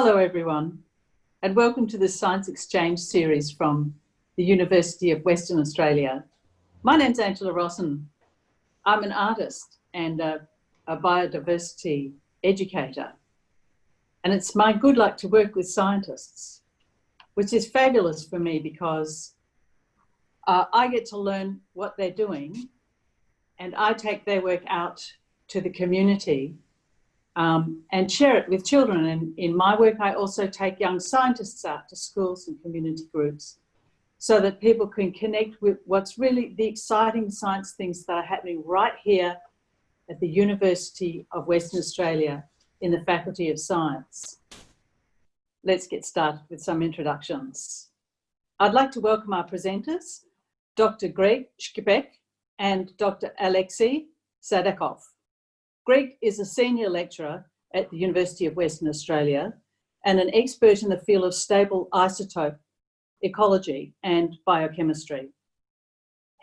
Hello everyone and welcome to the Science Exchange series from the University of Western Australia. My name's Angela Rossen. I'm an artist and a, a biodiversity educator and it's my good luck to work with scientists which is fabulous for me because uh, I get to learn what they're doing and I take their work out to the community um, and share it with children. And in my work, I also take young scientists out to schools and community groups so that people can connect with what's really the exciting science things that are happening right here at the University of Western Australia in the Faculty of Science. Let's get started with some introductions. I'd like to welcome our presenters, Dr. Greg Skrzypek and Dr. Alexei Sadekov. Greg is a senior lecturer at the University of Western Australia and an expert in the field of stable isotope ecology and biochemistry.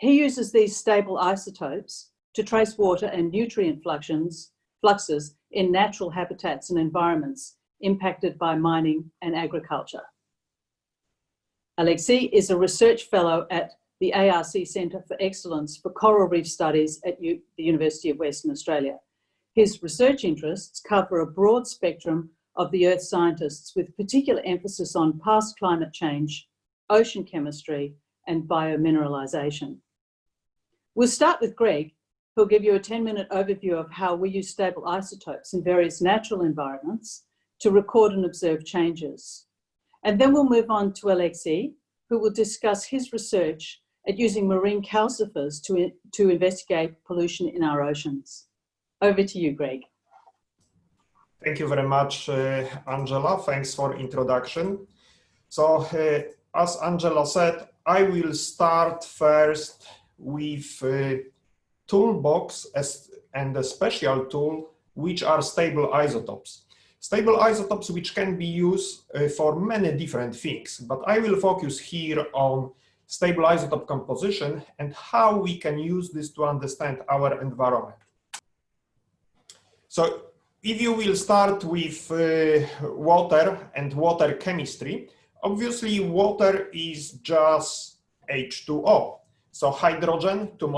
He uses these stable isotopes to trace water and nutrient fluxes, fluxes in natural habitats and environments impacted by mining and agriculture. Alexei is a research fellow at the ARC Centre for Excellence for Coral Reef Studies at U the University of Western Australia. His research interests cover a broad spectrum of the Earth scientists with particular emphasis on past climate change, ocean chemistry, and biomineralization. We'll start with Greg, who'll give you a 10 minute overview of how we use stable isotopes in various natural environments to record and observe changes. And then we'll move on to Alexei, who will discuss his research at using marine calcifiers to, to investigate pollution in our oceans. Over to you, Greg. Thank you very much, uh, Angela. Thanks for introduction. So, uh, as Angela said, I will start first with a toolbox as, and a special tool, which are stable isotopes. Stable isotopes which can be used uh, for many different things, but I will focus here on stable isotope composition and how we can use this to understand our environment. So if you will start with uh, water and water chemistry, obviously water is just H2O. So hydrogen, two,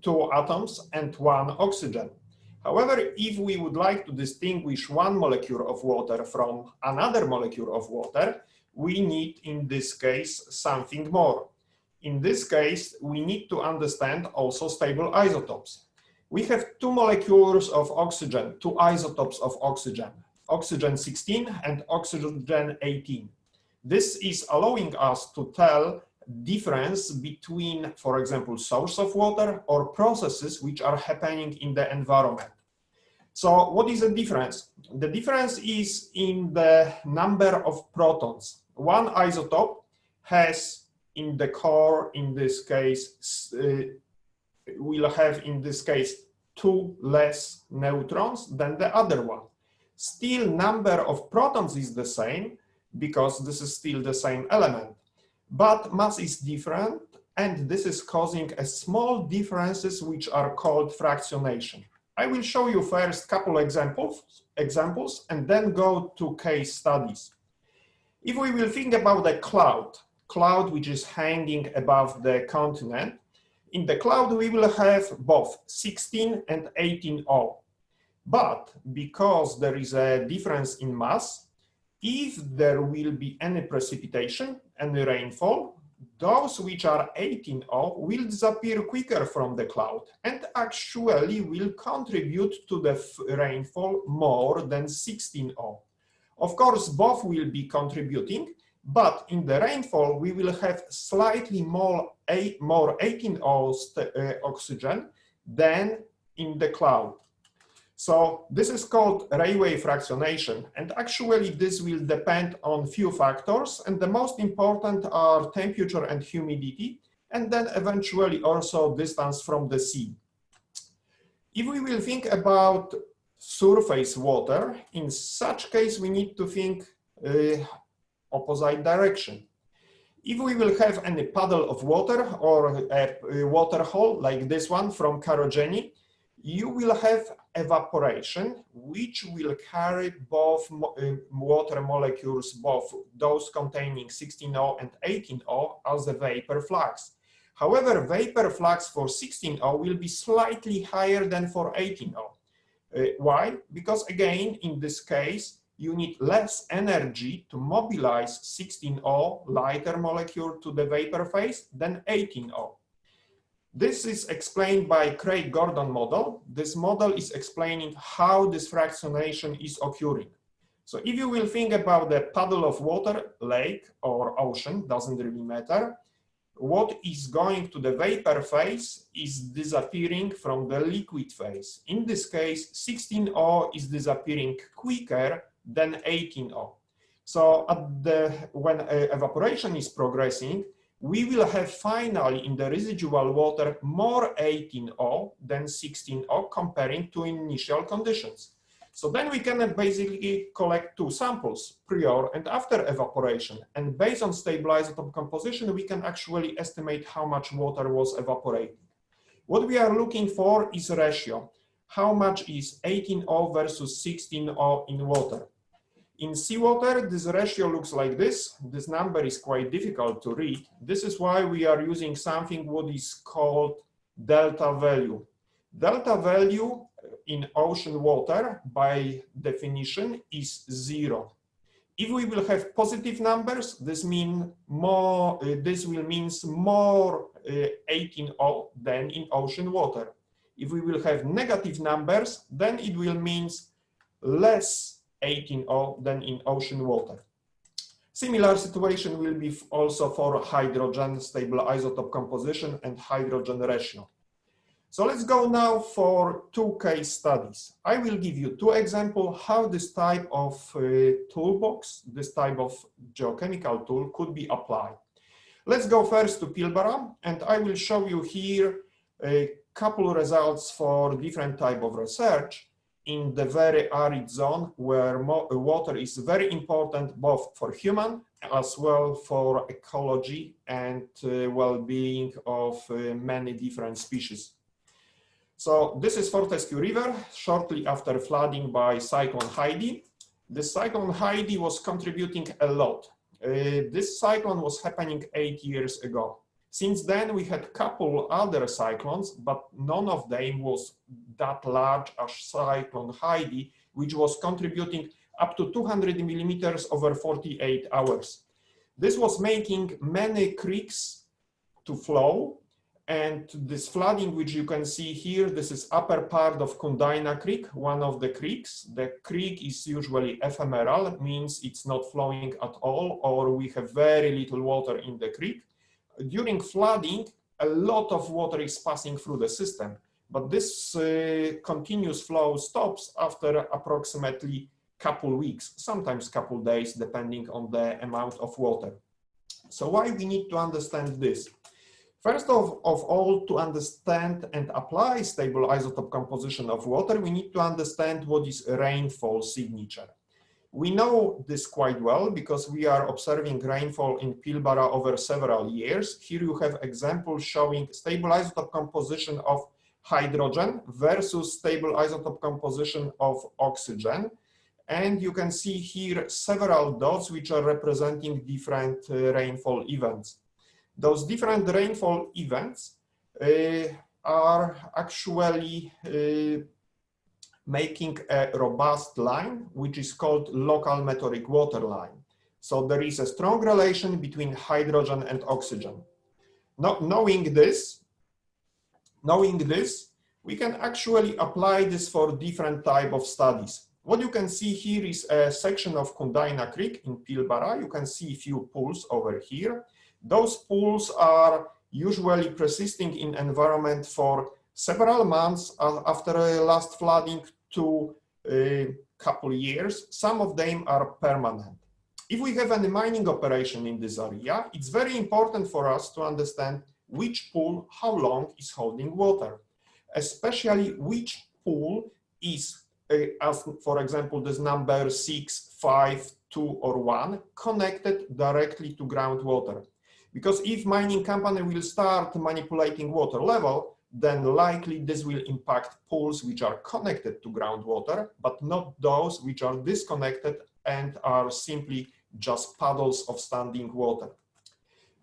two atoms and one oxygen. However, if we would like to distinguish one molecule of water from another molecule of water, we need in this case something more. In this case, we need to understand also stable isotopes. We have two molecules of oxygen, two isotopes of oxygen, oxygen 16 and oxygen 18. This is allowing us to tell difference between, for example, source of water or processes which are happening in the environment. So what is the difference? The difference is in the number of protons. One isotope has in the core, in this case, uh, will have in this case two less neutrons than the other one. Still number of protons is the same because this is still the same element, but mass is different and this is causing a small differences which are called fractionation. I will show you first couple examples, examples and then go to case studies. If we will think about a cloud, cloud which is hanging above the continent, in the cloud, we will have both 16 and 18 O. But because there is a difference in mass, if there will be any precipitation, any rainfall, those which are 18 O will disappear quicker from the cloud and actually will contribute to the rainfall more than 16 O. Of course, both will be contributing, but in the rainfall, we will have slightly more, eight, more 18 O uh, oxygen than in the cloud. So this is called Rayleigh fractionation. And actually, this will depend on few factors. And the most important are temperature and humidity, and then eventually also distance from the sea. If we will think about surface water, in such case, we need to think uh, opposite direction. If we will have any puddle of water or a, water hole like this one from Karijini, you will have evaporation, which will carry both uh, water molecules, both those containing 16O and 18O as a vapor flux. However, vapor flux for 16O will be slightly higher than for 18O. Uh, why? Because again, in this case, you need less energy to mobilize 16O lighter molecule to the vapor phase than 18O. This is explained by Craig-Gordon model. This model is explaining how this fractionation is occurring. So if you will think about the puddle of water, lake or ocean, doesn't really matter, what is going to the vapor phase is disappearing from the liquid phase. In this case, 16O is disappearing quicker than 18O. So at the, when uh, evaporation is progressing, we will have finally in the residual water more 18O than 16O comparing to initial conditions. So then we can basically collect two samples, prior and after evaporation. And based on stable composition, we can actually estimate how much water was evaporated. What we are looking for is ratio. How much is 18O versus 16O in water? In seawater, this ratio looks like this. This number is quite difficult to read. This is why we are using something what is called delta value. Delta value in ocean water, by definition, is zero. If we will have positive numbers, this mean more. Uh, this will means more uh, 18O than in ocean water. If we will have negative numbers, then it will means less 18O than in ocean water. Similar situation will be also for hydrogen stable isotope composition and hydrogen ratio. So let's go now for two case studies. I will give you two examples how this type of uh, toolbox, this type of geochemical tool could be applied. Let's go first to Pilbara and I will show you here a couple results for different type of research in the very arid zone where water is very important both for human as well for ecology and uh, well-being of uh, many different species. So this is Fortescue River shortly after flooding by Cyclone Heidi. The Cyclone Heidi was contributing a lot. Uh, this cyclone was happening eight years ago. Since then, we had a couple other cyclones, but none of them was that large as Cyclone Heidi, which was contributing up to 200 millimeters over 48 hours. This was making many creeks to flow, and this flooding, which you can see here, this is upper part of Coondiner Creek, one of the creeks. The creek is usually ephemeral, means it's not flowing at all, or we have very little water in the creek during flooding, a lot of water is passing through the system, but this uh, continuous flow stops after approximately couple weeks, sometimes couple days, depending on the amount of water. So why we need to understand this? First of, of all, to understand and apply stable isotope composition of water, we need to understand what is rainfall signature. We know this quite well because we are observing rainfall in Pilbara over several years. Here you have examples showing stable isotope composition of hydrogen versus stable isotope composition of oxygen. And you can see here several dots which are representing different uh, rainfall events. Those different rainfall events uh, are actually uh, making a robust line, which is called local meteoric water line. So there is a strong relation between hydrogen and oxygen. Not knowing this, knowing this, we can actually apply this for different type of studies. What you can see here is a section of Coondiner Creek in Pilbara. You can see a few pools over here. Those pools are usually persisting in environment for several months after last flooding to a couple years. Some of them are permanent. If we have any mining operation in this area, it's very important for us to understand which pool, how long is holding water, especially which pool is, uh, for example, this number six, five, two, or one, connected directly to groundwater. Because if mining company will start manipulating water level, then likely this will impact pools which are connected to groundwater, but not those which are disconnected and are simply just puddles of standing water.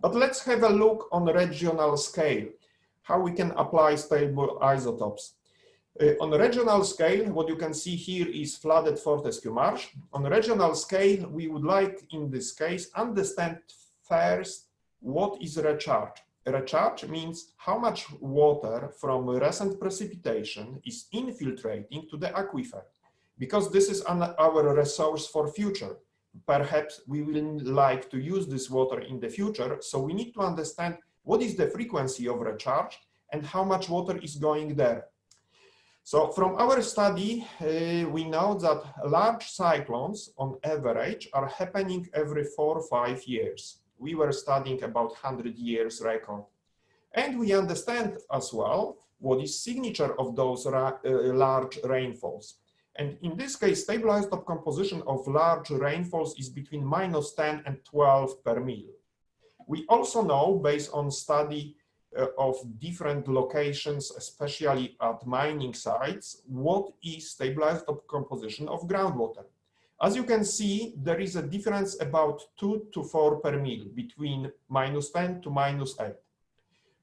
But let's have a look on regional scale, how we can apply stable isotopes. Uh, on regional scale, what you can see here is flooded Fortescue Marsh. On regional scale, we would like, in this case, understand first what is recharge. Recharge means how much water from recent precipitation is infiltrating to the aquifer, because this is an, our resource for future. Perhaps we will like to use this water in the future, so we need to understand what is the frequency of recharge and how much water is going there. So from our study, uh, we know that large cyclones on average are happening every four or five years. We were studying about 100 years record. And we understand as well what is signature of those uh, large rainfalls. And in this case, stabilized isotope composition of large rainfalls is between minus 10 and 12 per mil. We also know, based on study uh, of different locations, especially at mining sites, what is stabilized isotope composition of groundwater. As you can see, there is a difference about 2 to 4 per mil between minus 10 to minus 8.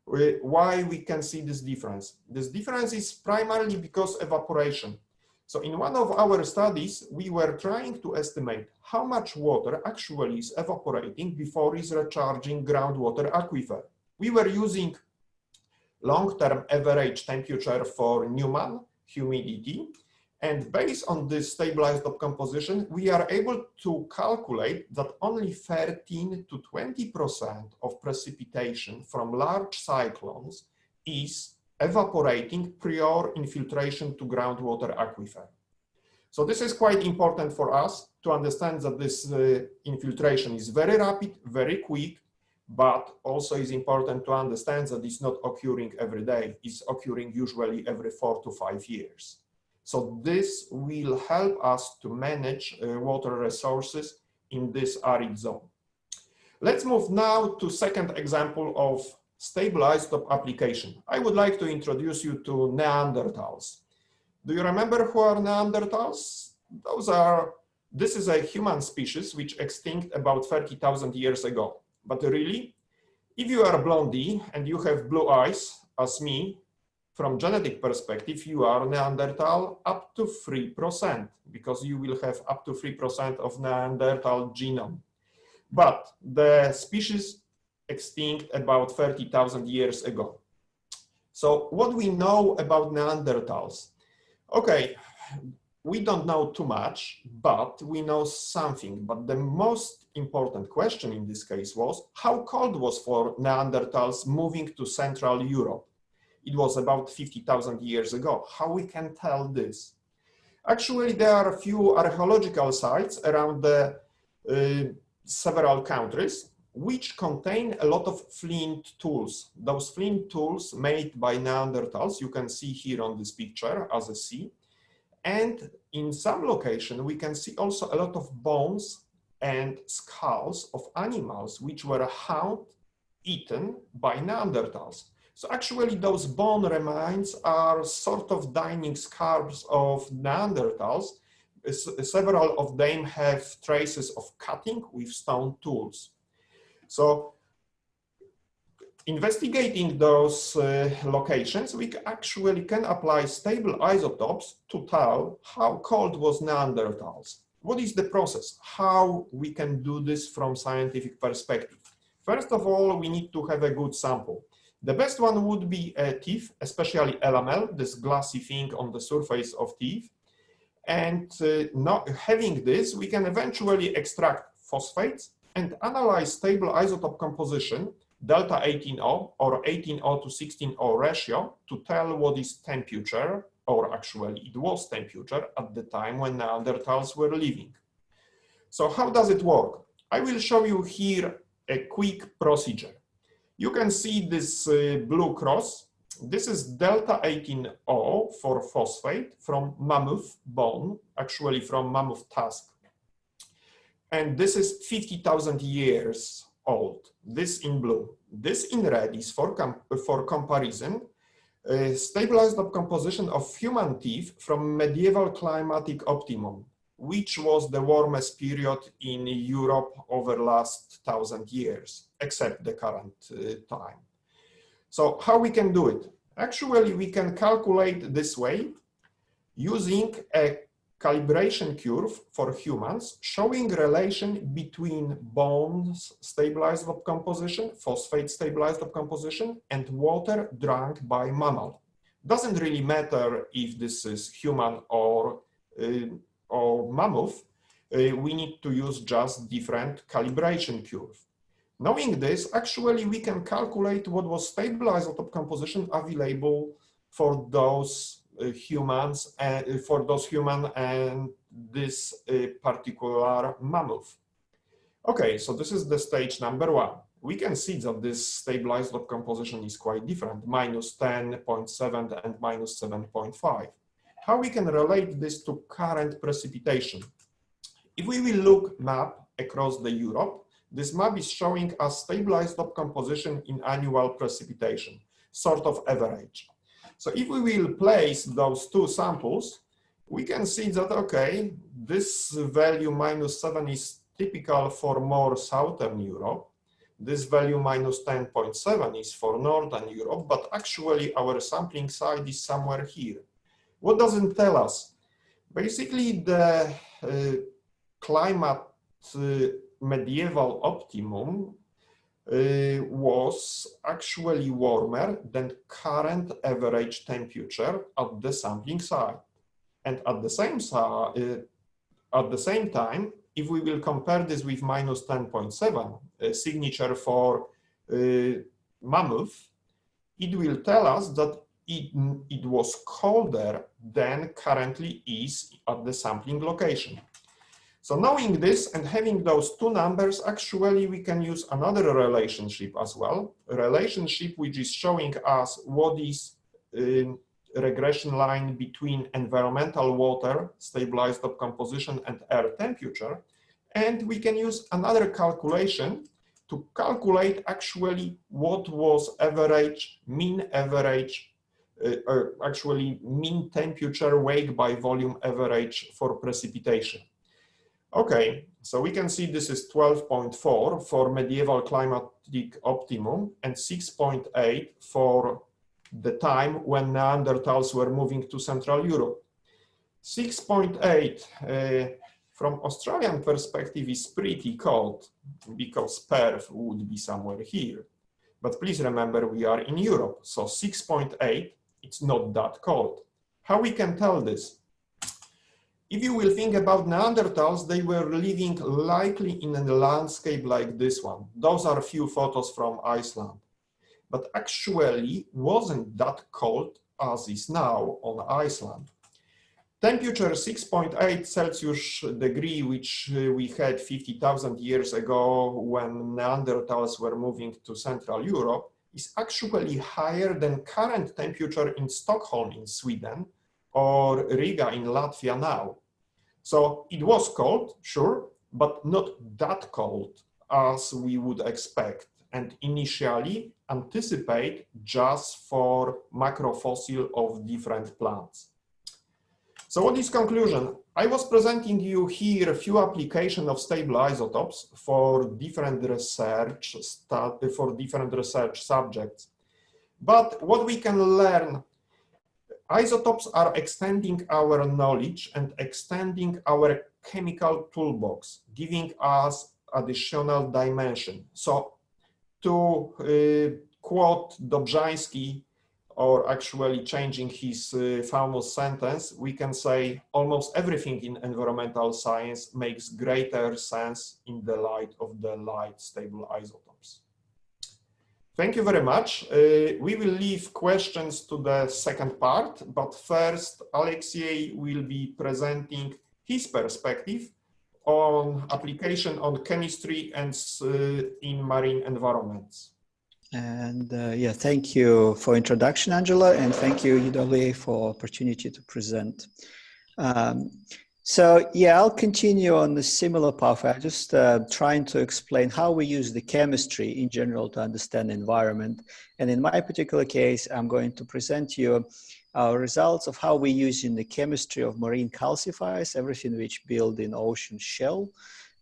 Uh, why we can see this difference? This difference is primarily because evaporation. So in one of our studies, we were trying to estimate how much water actually is evaporating before is recharging groundwater aquifer we were using long-term average temperature for Newman humidity. And based on this stabilized composition, we are able to calculate that only 13 to 20% of precipitation from large cyclones is evaporating prior infiltration to groundwater aquifer. So this is quite important for us to understand that this uh, infiltration is very rapid, very quick, but also is important to understand that it's not occurring every day. It's occurring usually every four to five years. So this will help us to manage uh, water resources in this arid zone. Let's move now to second example of isotope application. I would like to introduce you to Neanderthals. Do you remember who are Neanderthals? Those are, this is a human species which extinct about 30,000 years ago. But really, if you are blondie and you have blue eyes, as me, from genetic perspective, you are Neanderthal up to 3%, because you will have up to 3% of Neanderthal genome. But the species extinct about 30,000 years ago. So what we know about Neanderthals? Okay, we don't know too much, but we know something. But the most important question in this case was how cold was for Neanderthals moving to Central Europe? It was about 50,000 years ago. How we can tell this? Actually, there are a few archaeological sites around the uh, several countries which contain a lot of flint tools. Those flint tools made by Neanderthals, you can see here on this picture as a C, and in some location, we can see also a lot of bones and skulls of animals which were found eaten by Neanderthals. So actually those bone remains are sort of dining scars of Neanderthals. Several of them have traces of cutting with stone tools. So investigating those uh, locations, we actually can apply stable isotopes to tell how cold was Neanderthals. What is the process? How we can do this from scientific perspective? First of all, we need to have a good sample. The best one would be a teeth, especially enamel, this glassy thing on the surface of teeth. And uh, not having this, we can eventually extract phosphates and analyze stable isotope composition delta 18O or 18O to 16O ratio to tell what is temperature, or actually it was temperature at the time when Neanderthals were living. So how does it work? I will show you here a quick procedure. You can see this uh, blue cross. This is delta 18O for phosphate from mammoth bone, actually from mammoth tusk. And this is 50,000 years old. This in blue. This in red is for, com for comparison uh, stabilized composition of human teeth from medieval climatic optimum, which was the warmest period in Europe over last thousand years, except the current uh, time. So how we can do it? Actually, we can calculate this way using a calibration curve for humans showing relation between bones stabilized composition, phosphate stabilized composition, and water drunk by mammal. Doesn't really matter if this is human or, uh, or mammoth, uh, we need to use just different calibration curve. Knowing this, actually we can calculate what was stabilized top composition available for those uh, humans and uh, for those human and this uh, particular mammoth. Okay, so this is the stage number one. We can see that this stabilized top composition is quite different, minus 10.7 and minus 7.5. How we can relate this to current precipitation? If we will look map across the Europe, this map is showing a stabilized composition in annual precipitation, sort of average. So if we will place those two samples, we can see that, okay, this value minus 7 is typical for more southern Europe. This value minus 10.7 is for northern Europe, but actually our sampling site is somewhere here. What does it tell us? Basically, the uh, climate uh, medieval optimum uh, was actually warmer than current average temperature at the sampling site. And at the same, uh, at the same time, if we will compare this with minus 10.7 uh, signature for uh, mammoth, it will tell us that it, it was colder than currently is at the sampling location. So knowing this and having those two numbers, actually we can use another relationship as well, a relationship which is showing us what is a regression line between environmental water, stabilized composition and air temperature. And we can use another calculation to calculate actually what was average, mean average, uh, or actually mean temperature wake by volume average for precipitation. Okay, so we can see this is 12.4 for medieval climatic optimum and 6.8 for the time when Neanderthals were moving to Central Europe. 6.8 uh, from Australian perspective is pretty cold because Perth would be somewhere here. But please remember we are in Europe, so 6.8, it's not that cold. How we can tell this? if you will think about Neanderthals, they were living likely in a landscape like this one. Those are a few photos from Iceland. But actually wasn't that cold as is now on Iceland. Temperature 6.8 Celsius degree, which uh, we had 50,000 years ago when Neanderthals were moving to Central Europe, is actually higher than current temperature in Stockholm in Sweden or Riga in Latvia now. So it was cold, sure, but not that cold as we would expect and initially anticipate just for macrofossil of different plants. So what is conclusion? I was presenting you here a few application of stable isotopes for different research for different research subjects. But what we can learn Isotopes are extending our knowledge and extending our chemical toolbox, giving us additional dimension. So to uh, quote Dobzhansky, or actually changing his uh, famous sentence, we can say almost everything in environmental science makes greater sense in the light of the light stable isotopes. Thank you very much. Uh, we will leave questions to the second part, but first Alexei will be presenting his perspective on application on chemistry and uh, in marine environments. And uh, yeah, thank you for introduction, Angela, and thank you, UWA, for opportunity to present. Um, So yeah, I'll continue on the similar path. I'm just uh, trying to explain how we use the chemistry in general to understand environment. And in my particular case, I'm going to present you our results of how we use in the chemistry of marine calcifiers, everything which build in ocean shell,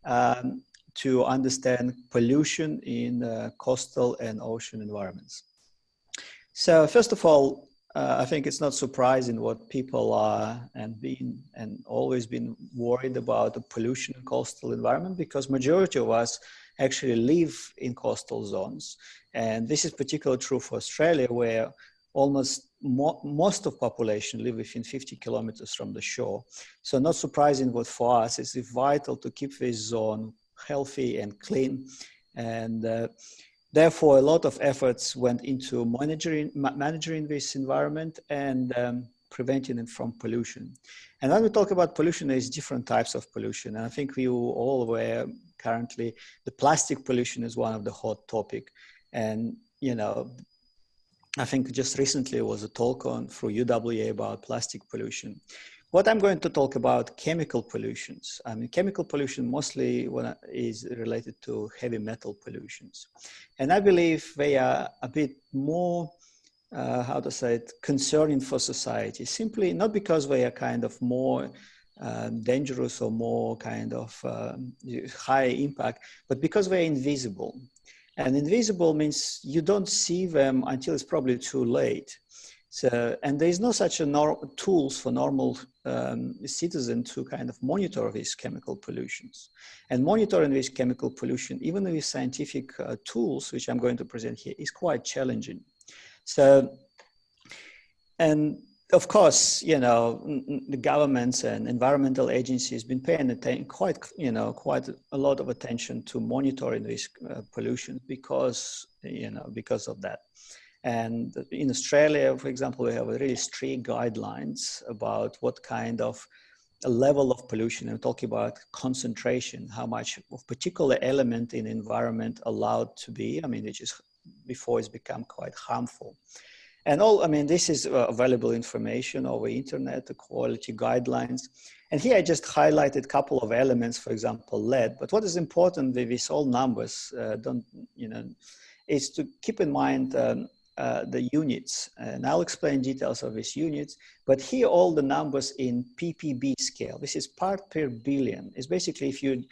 um, to understand pollution in uh, coastal and ocean environments. So first of all, uh, I think it's not surprising what people are and been and always been worried about the pollution in coastal environment because majority of us actually live in coastal zones. And this is particularly true for Australia where almost mo most of population live within 50 kilometers from the shore. So not surprising what for us is vital to keep this zone healthy and clean. And uh, Therefore, a lot of efforts went into monitoring, managing this environment and um, preventing it from pollution. And when we talk about pollution, there's different types of pollution. And I think we all aware currently the plastic pollution is one of the hot topic. And, you know, I think just recently was a talk on through UWA about plastic pollution. What I'm going to talk about chemical pollutions. I mean, chemical pollution mostly is related to heavy metal pollutions. And I believe they are a bit more, uh, how to say it, concerning for society, simply not because they are kind of more um, dangerous or more kind of um, high impact, but because they're invisible. And invisible means you don't see them until it's probably too late. So, and there is no such a tools for normal um, citizen to kind of monitor these chemical pollutions. And monitoring this chemical pollution, even with scientific uh, tools, which I'm going to present here, is quite challenging. So, and of course, you know, the governments and environmental agencies have been paying quite, you know, quite a lot of attention to monitoring this uh, pollution because, you know, because of that. And in Australia, for example, we have really strict guidelines about what kind of level of pollution. I'm talking about concentration, how much of particular element in the environment allowed to be. I mean, it just before it's become quite harmful. And all, I mean, this is uh, available information over internet, the quality guidelines. And here I just highlighted a couple of elements, for example, lead. But what is important with these all numbers, uh, don't, you know, is to keep in mind um, uh, the units. And I'll explain details of these units, but here all the numbers in ppb scale. This is part per billion. It's basically if you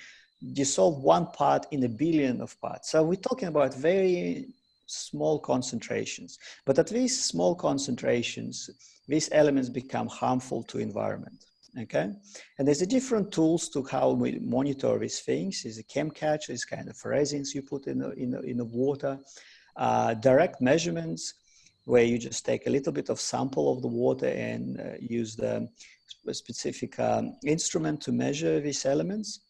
dissolve one part in a billion of parts. So we're talking about very small concentrations, but at these small concentrations, these elements become harmful to environment. Okay, and there's a different tools to how we monitor these things. Is a chem catch, is kind of resins you put in the, in the, in the water uh, direct measurements where you just take a little bit of sample of the water and uh, use the specific um, instrument to measure these elements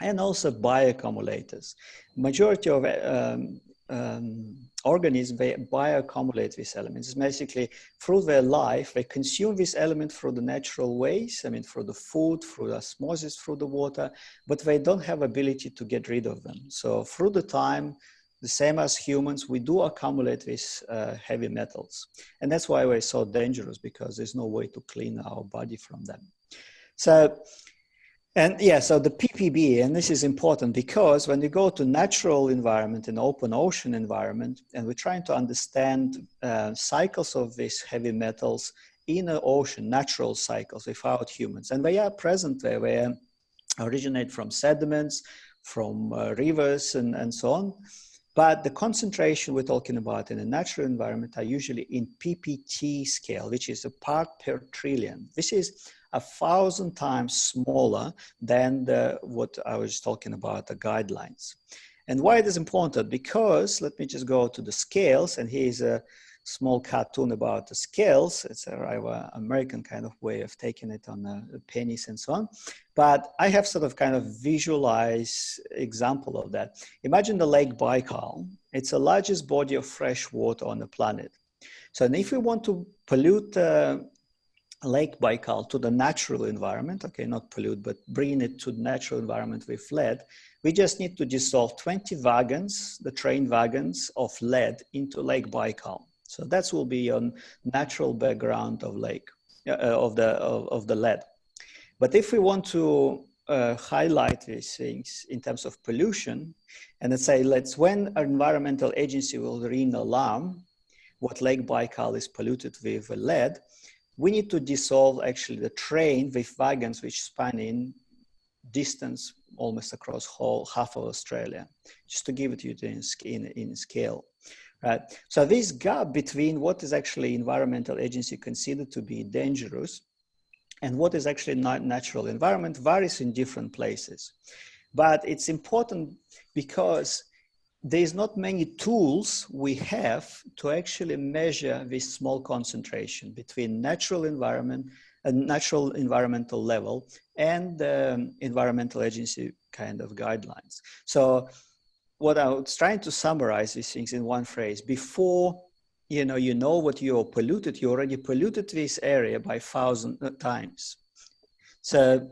and also bioaccumulators. Majority of um, um, organisms they bioaccumulate these elements. It's basically through their life, they consume this element through the natural ways, I mean, through the food, through osmosis, through the water, but they don't have ability to get rid of them. So through the time, the same as humans, we do accumulate these uh, heavy metals. And that's why we're so dangerous because there's no way to clean our body from them. So, and yeah, so the PPB, and this is important because when you go to natural environment and open ocean environment, and we're trying to understand uh, cycles of these heavy metals in the ocean, natural cycles without humans, and they are present there, they originate from sediments, from uh, rivers and, and so on. But the concentration we're talking about in a natural environment are usually in PPT scale, which is a part per trillion. This is a thousand times smaller than the, what I was talking about, the guidelines. And why it is important? Because, let me just go to the scales, and here's a small cartoon about the scales. It's a rather American kind of way of taking it on the pennies and so on. But I have sort of kind of visualize example of that. Imagine the Lake Baikal. It's the largest body of fresh water on the planet. So if we want to pollute uh, Lake Baikal to the natural environment, okay, not pollute, but bring it to the natural environment with lead, we just need to dissolve 20 wagons, the train wagons of lead into Lake Baikal. So that will be on natural background of lake, uh, of, the, of, of the lead. But if we want to uh, highlight these things in terms of pollution, and let's say, let's when an environmental agency will ring alarm, what Lake Baikal is polluted with lead, we need to dissolve actually the train with wagons which span in distance almost across whole half of Australia, just to give it you in, in, in scale. Right. So this gap between what is actually environmental agency considered to be dangerous and what is actually not natural environment varies in different places. But it's important because there's not many tools we have to actually measure this small concentration between natural environment and natural environmental level and um, environmental agency kind of guidelines. So what I was trying to summarize these things in one phrase, before you know, you know what you're polluted, you already polluted this area by thousand times. So,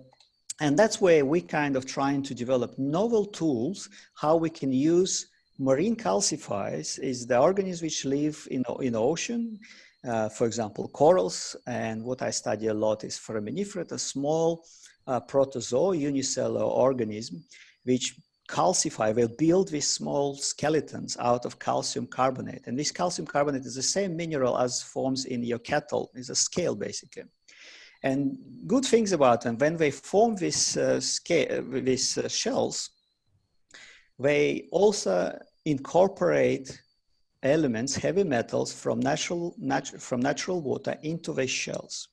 and that's where we kind of trying to develop novel tools, how we can use marine calcifiers is the organisms which live in, in ocean, uh, for example, corals. And what I study a lot is foraminifera, a small uh, protozoa, unicellular organism, which calcify, will build these small skeletons out of calcium carbonate. And this calcium carbonate is the same mineral as forms in your kettle, it's a scale basically. And good things about them, when they form these, uh, scale, these uh, shells, they also incorporate elements, heavy metals from natural, natu from natural water into the shells.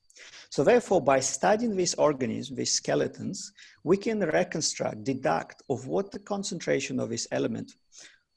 So therefore, by studying these organisms, these skeletons, we can reconstruct, deduct of what the concentration of this element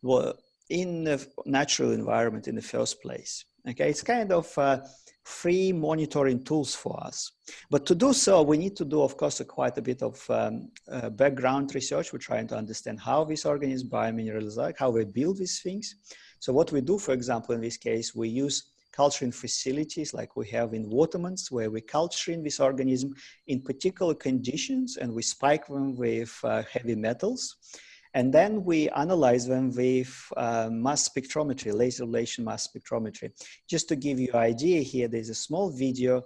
were in the natural environment in the first place. Okay, it's kind of uh, free monitoring tools for us. But to do so, we need to do, of course, quite a bit of um, uh, background research. We're trying to understand how these organisms biominerals are, how we build these things. So what we do, for example, in this case, we use culturing facilities like we have in Watermans where we culturing this organism in particular conditions and we spike them with uh, heavy metals. And then we analyze them with uh, mass spectrometry, laser ablation mass spectrometry. Just to give you an idea here, there's a small video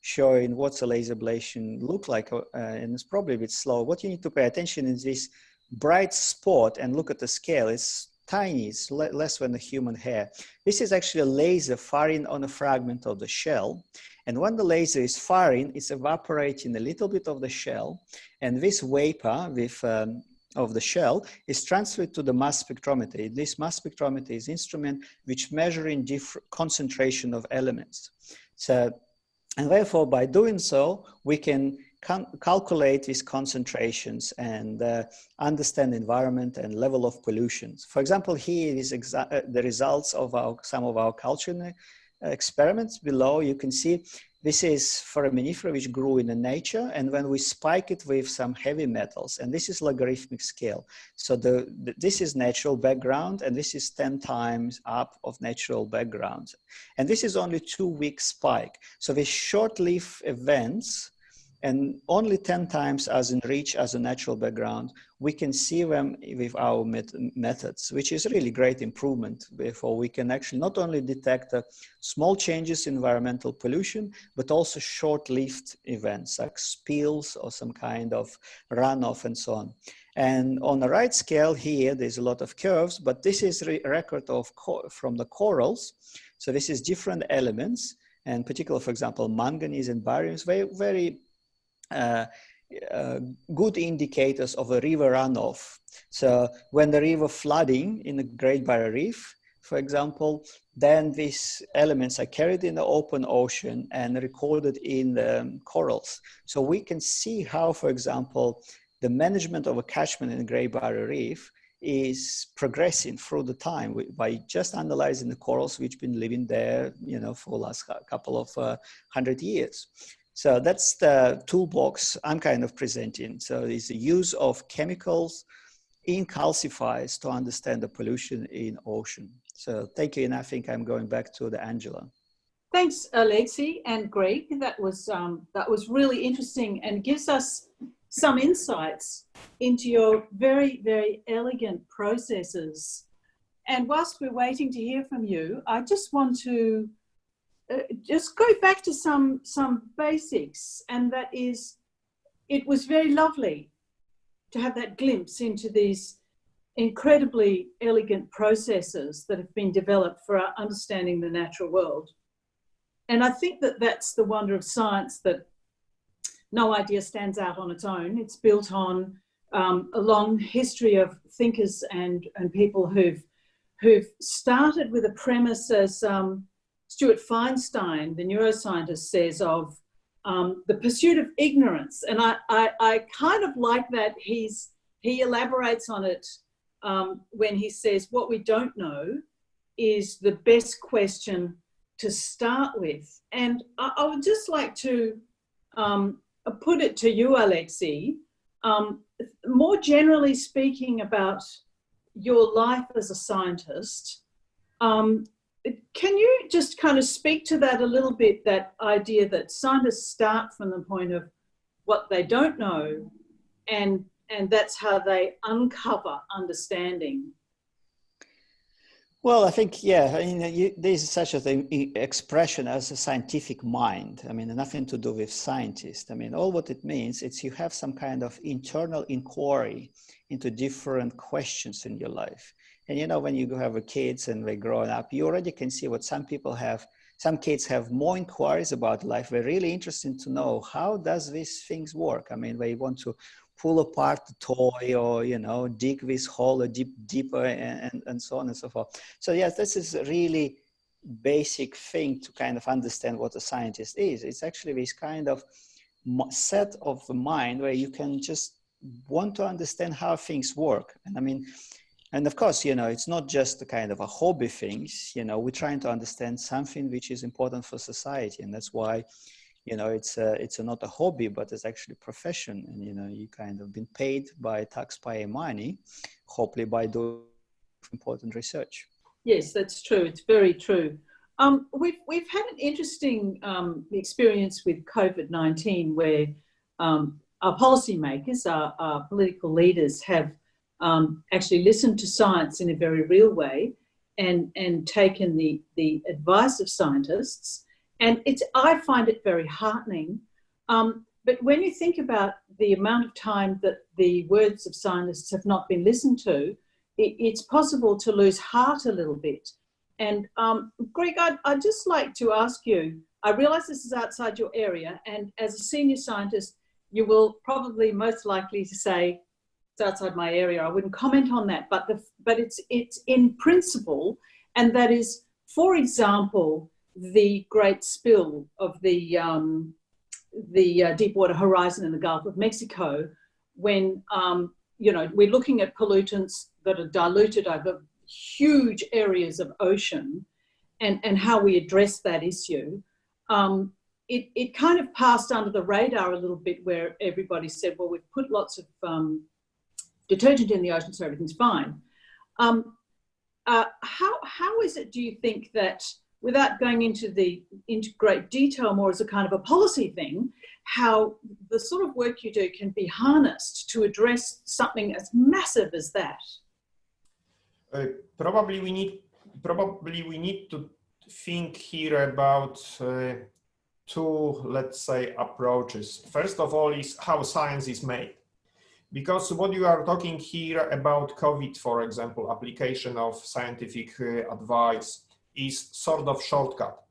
showing what's a laser ablation look like, uh, and it's probably a bit slow. What you need to pay attention is this bright spot and look at the scale. It's tiny, it's le less than a human hair. This is actually a laser firing on a fragment of the shell. And when the laser is firing, it's evaporating a little bit of the shell. And this vapor with, um, of the shell is transferred to the mass spectrometer. This mass spectrometer is instrument which measuring different concentration of elements. So, and therefore by doing so, we can calculate these concentrations and uh, understand environment and level of pollutions. For example, here is uh, the results of our, some of our culture experiments below. You can see this is foraminifera which grew in the nature and when we spike it with some heavy metals and this is logarithmic scale. So the, the, this is natural background and this is 10 times up of natural background. And this is only two week spike. So these short-lived events and only 10 times as enriched as a natural background, we can see them with our met methods, which is really great improvement. Therefore, we can actually not only detect uh, small changes in environmental pollution, but also short-lived events like spills or some kind of runoff and so on. And on the right scale here, there's a lot of curves, but this is a record of from the corals. So this is different elements, and particular, for example, manganese and barium is very, very uh, uh, good indicators of a river runoff. So when the river flooding in the Great Barrier Reef, for example, then these elements are carried in the open ocean and recorded in the um, corals. So we can see how, for example, the management of a catchment in the Great Barrier Reef is progressing through the time by just analyzing the corals which been living there, you know, for the last couple of uh, hundred years. So that's the toolbox I'm kind of presenting. So it's the use of chemicals in calcifiers to understand the pollution in ocean. So thank you, and I think I'm going back to the Angela. Thanks, Alexei and Greg. That was um, that was really interesting and gives us some insights into your very, very elegant processes. And whilst we're waiting to hear from you, I just want to uh, just go back to some some basics, and that is it was very lovely to have that glimpse into these incredibly elegant processes that have been developed for our understanding the natural world. And I think that that's the wonder of science that no idea stands out on its own. It's built on um, a long history of thinkers and, and people who've, who've started with a premise as um, Stuart Firestein, the neuroscientist, says of um, the pursuit of ignorance. And I, I, I, kind of like that he's, he elaborates on it um, when he says what we don't know is the best question to start with. And I, I would just like to um, put it to you, Alexi, um, more generally speaking about your life as a scientist, um, can you just kind of speak to that a little bit, that idea that scientists start from the point of what they don't know and, and that's how they uncover understanding? Well, I think, yeah, I mean, you, there's such a thing, expression as a scientific mind. I mean, nothing to do with scientists. I mean, all what it means is you have some kind of internal inquiry into different questions in your life. And, you know, when you have a kids and they're growing up, you already can see what some people have. Some kids have more inquiries about life. They're really interested to know how does these things work? I mean, they want to pull apart the toy or you know dig this hole a deep deeper and, and, and so on and so forth so yes this is a really basic thing to kind of understand what a scientist is it's actually this kind of set of the mind where you can just want to understand how things work and i mean and of course you know it's not just a kind of a hobby things you know we're trying to understand something which is important for society. And that's why you know it's a, it's a, not a hobby but it's actually a profession. And you know you kind of been paid by taxpayer money hopefully by doing important research. Yes that's true. It's very true. Um, we've, we've had an interesting um, experience with COVID-19 where um, our policymakers, our, our, political leaders have um, actually listened to science in a very real way and, and taken the, the advice of scientists and it's, I find it very heartening. Um, but when you think about the amount of time that the words of scientists have not been listened to, it, it's possible to lose heart a little bit. And um, Greg, I'd, I'd just like to ask you, I realize this is outside your area, and as a senior scientist, you will probably most likely to say, it's outside my area, I wouldn't comment on that, but, the, but it's, it's in principle, and that is, for example, the great spill of the, um, the uh, Deepwater Horizon in the Gulf of Mexico, when, um, you know, we're looking at pollutants that are diluted over huge areas of ocean and, and how we address that issue. Um, it, it kind of passed under the radar a little bit where everybody said, well, we've put lots of um, detergent in the ocean, so everything's fine. Um, uh, how, how is it, do you think, that without going into the into great detail more as a kind of a policy thing, how the sort of work you do can be harnessed to address something as massive as that? Uh, probably we need probably we need to think here about uh, two, let's say, approaches. First of all is how science is made. Because what you are talking here about COVID, for example, application of scientific uh, advice, is sort of shortcut.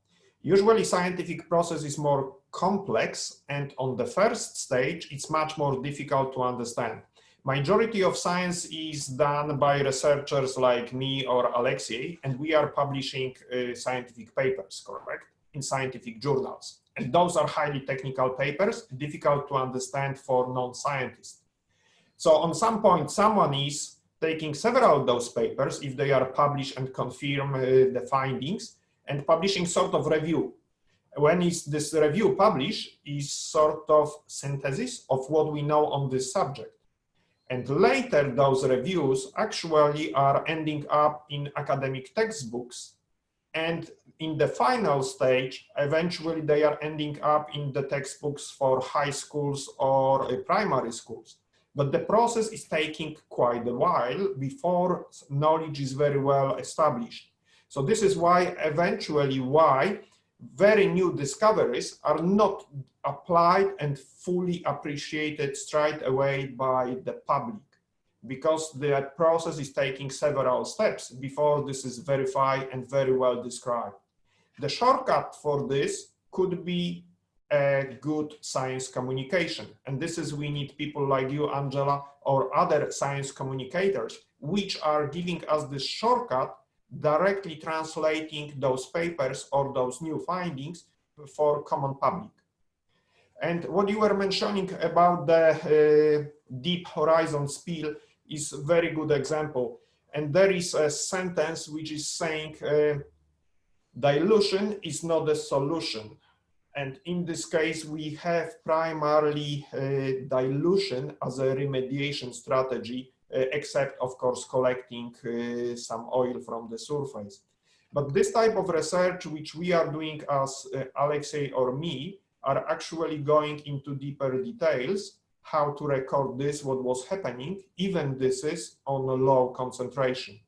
Usually scientific process is more complex and on the first stage it's much more difficult to understand. Majority of science is done by researchers like me or Alexei and we are publishing uh, scientific papers, correct, in scientific journals. And those are highly technical papers, difficult to understand for non-scientists. So on some point someone is taking several of those papers, if they are published and confirm uh, the findings, and publishing sort of review. When is this review published is sort of synthesis of what we know on this subject. And later those reviews actually are ending up in academic textbooks. And in the final stage, eventually they are ending up in the textbooks for high schools or uh, primary schools. But the process is taking quite a while before knowledge is very well established. So this is why eventually why very new discoveries are not applied and fully appreciated straight away by the public because the process is taking several steps before this is verified and very well described. The shortcut for this could be a good science communication. And this is, we need people like you, Angela, or other science communicators, which are giving us this shortcut, directly translating those papers or those new findings for common public. And what you were mentioning about the uh, deep horizon spill is a very good example. And there is a sentence which is saying uh, dilution is not a solution. And in this case, we have primarily uh, dilution as a remediation strategy, uh, except of course collecting uh, some oil from the surface. But this type of research, which we are doing as Alexei or me, are actually going into deeper details how to record this, what was happening, even this is on a low concentration.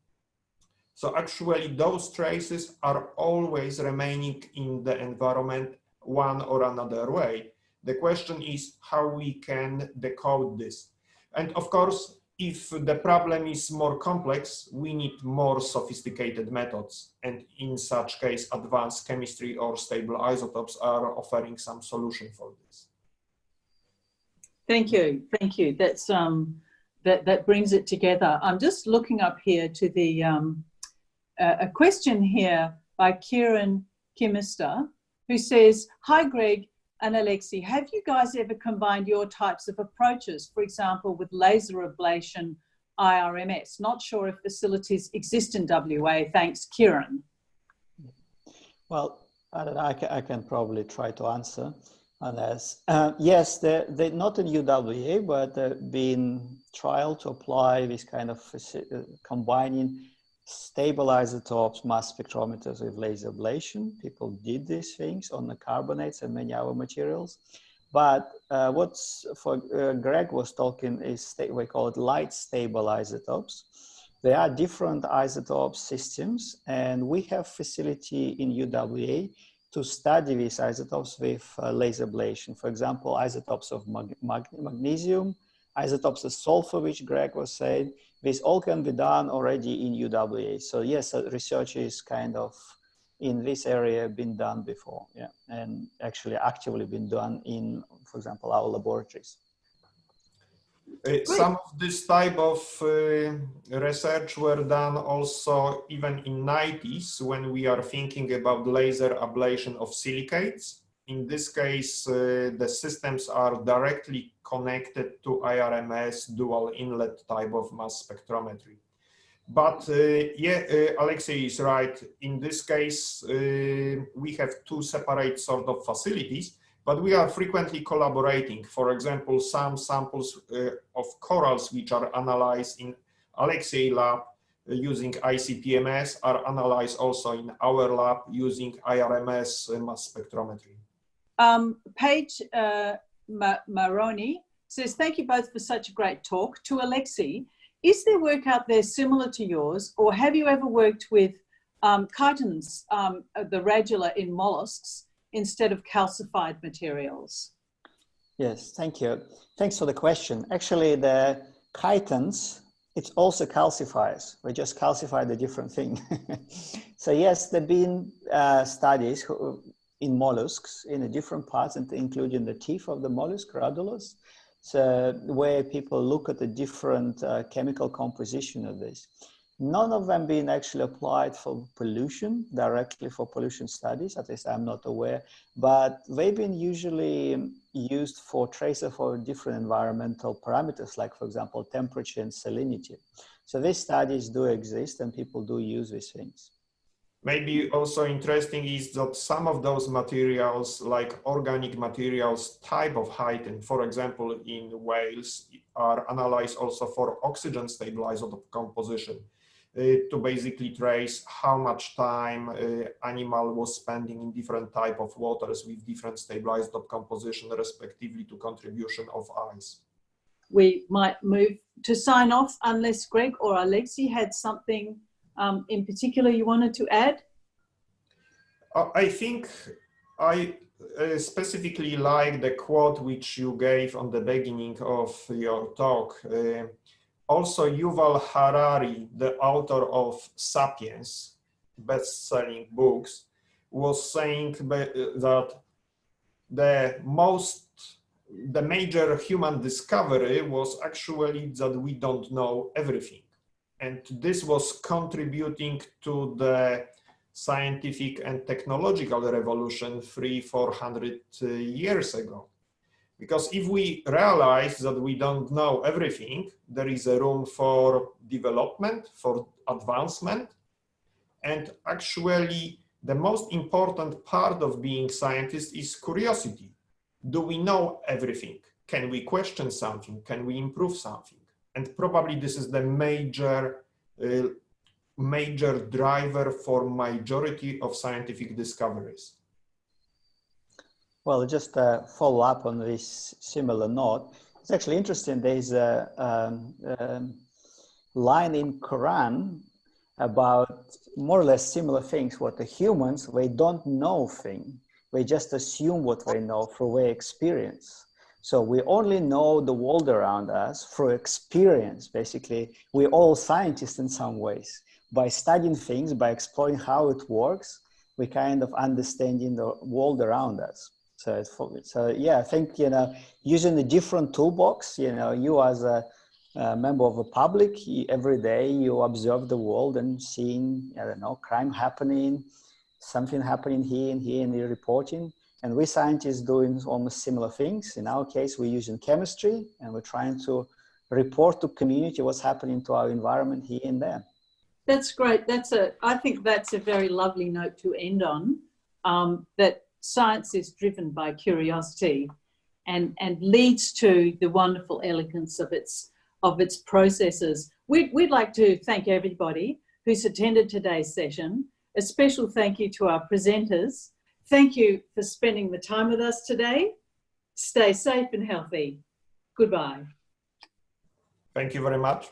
So actually those traces are always remaining in the environment one or another way. The question is how we can decode this. And of course, if the problem is more complex, we need more sophisticated methods. And in such case, advanced chemistry or stable isotopes are offering some solution for this. Thank you. Thank you. That's um, that that brings it together. I'm just looking up here to the um, uh, a question here by Kieran Kimister, who says, "Hi, Greg and Alexi, Have you guys ever combined your types of approaches, for example, with laser ablation?" IRMS. Not sure if facilities exist in WA. Thanks, Kieran. Well, I, know, I, can, I can probably try to answer. Unless, uh, yes, they're, they're not in UWA, but they've been trial to apply this kind of uh, combining stable isotopes, mass spectrometers with laser ablation. People did these things on the carbonates and many other materials. But uh, what's for uh, Greg was talking is we call it light stable isotopes. There are different isotope systems, and we have facility in UWA to study these isotopes with uh, laser ablation. For example, isotopes of mag mag magnesium, isotopes of sulfur, which Greg was saying, this all can be done already in UWA. So yes, uh, research is kind of in this area been done before, yeah, and actually actively been done in, for example, our laboratories. Uh, some of this type of uh, research were done also even in 90s when we are thinking about laser ablation of silicates. In this case, uh, the systems are directly connected to IRMS dual inlet type of mass spectrometry. But uh, yeah, uh, Alexei is right. In this case, uh, we have two separate sort of facilities but we are frequently collaborating. For example, some samples uh, of corals which are analyzed in Alexei lab uh, using ICP-MS are analyzed also in our lab using IRMS mass spectrometry. Um, Paige uh, Maroni says, thank you both for such a great talk. To Alexei, is there work out there similar to yours or have you ever worked with um, chitons, um, the radula in mollusks, instead of calcified materials? Yes, thank you. Thanks for the question. Actually, the chitons—it's also calcifies. We just calcify the different thing. so yes, there have been uh, studies who, in mollusks in the different parts, and including the teeth of the mollusk, radulus, so where people look at the different uh, chemical composition of this. None of them being actually applied for pollution, directly for pollution studies, at least I'm not aware, but they've been usually used for tracer for different environmental parameters, like for example, temperature and salinity. So these studies do exist and people do use these things. Maybe also interesting is that some of those materials, like organic materials type of chitin, for example, in whales, are analyzed also for oxygen stabilized composition. Uh, to basically trace how much time uh, animal was spending in different type of waters with different stabilized composition respectively to contribution of ice. We might move to sign off unless Greg or alexi had something um, in particular you wanted to add? Uh, I think I uh, specifically like the quote which you gave on the beginning of your talk. Uh, also, Yuval Harari, the author of *Sapiens*, best-selling books, was saying that the most, the major human discovery was actually that we don't know everything. And this was contributing to the scientific and technological revolution three, 400 uh, years ago. Because if we realize that we don't know everything, there is a room for development, for advancement. And actually, the most important part of being scientist is curiosity. Do we know everything? Can we question something? Can we improve something? And probably this is the major uh, major driver for majority of scientific discoveries. Well, just to follow up on this similar note, it's actually interesting. There's a um, um, line in Quran about more or less similar things. What the humans, they don't know thing. They just assume what they know through their experience. So we only know the world around us through experience. Basically, we're all scientists in some ways by studying things, by exploring how it works, we kind of understanding the world around us. So, so yeah, I think, you know, using a different toolbox, you know, you as a, a member of the public, every day you observe the world and seeing, I don't know, crime happening, something happening here and here and you're reporting. And we scientists doing almost similar things. In our case, we're using chemistry and we're trying to report to community what's happening to our environment here and there. That's great. That's a. I think that's a very lovely note to end on. Um, that science is driven by curiosity, and and leads to the wonderful elegance of its of its processes. We'd we'd like to thank everybody who's attended today's session. A special thank you to our presenters. Thank you for spending the time with us today. Stay safe and healthy. Goodbye. Thank you very much.